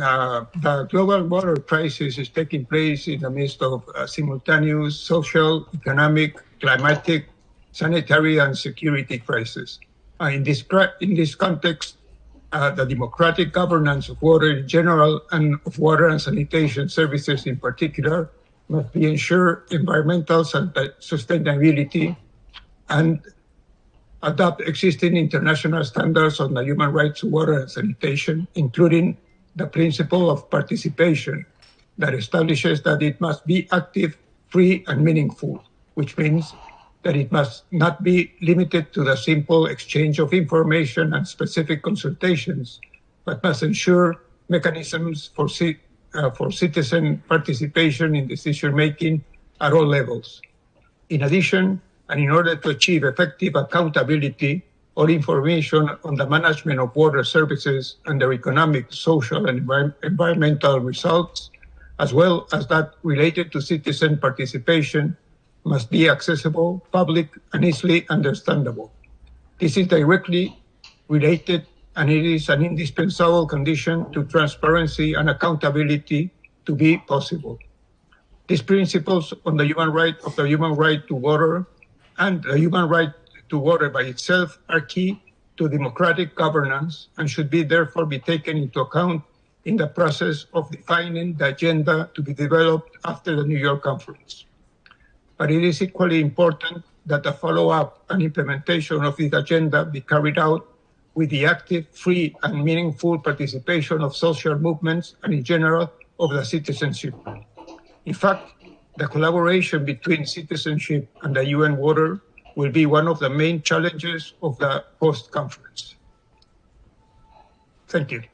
uh, the global water crisis is taking place in the midst of uh, simultaneous social, economic, climatic, sanitary, and security crises. Uh, in, this, in this context, uh, the democratic governance of water in general and of water and sanitation services in particular must be ensure environmental sustainability and adopt existing international standards on the human rights of water and sanitation, including the principle of participation that establishes that it must be active, free, and meaningful, which means that it must not be limited to the simple exchange of information and specific consultations, but must ensure mechanisms for, uh, for citizen participation in decision making at all levels. In addition, and in order to achieve effective accountability, all information on the management of water services and their economic, social, and envir environmental results, as well as that related to citizen participation, must be accessible, public, and easily understandable. This is directly related and it is an indispensable condition to transparency and accountability to be possible. These principles on the human right of the human right to water and the human right to water by itself are key to democratic governance and should be therefore be taken into account in the process of defining the agenda to be developed after the New York conference but it is equally important that the follow-up and implementation of this agenda be carried out with the active, free, and meaningful participation of social movements and in general of the citizenship. In fact, the collaboration between citizenship and the UN Water will be one of the main challenges of the post-conference. Thank you.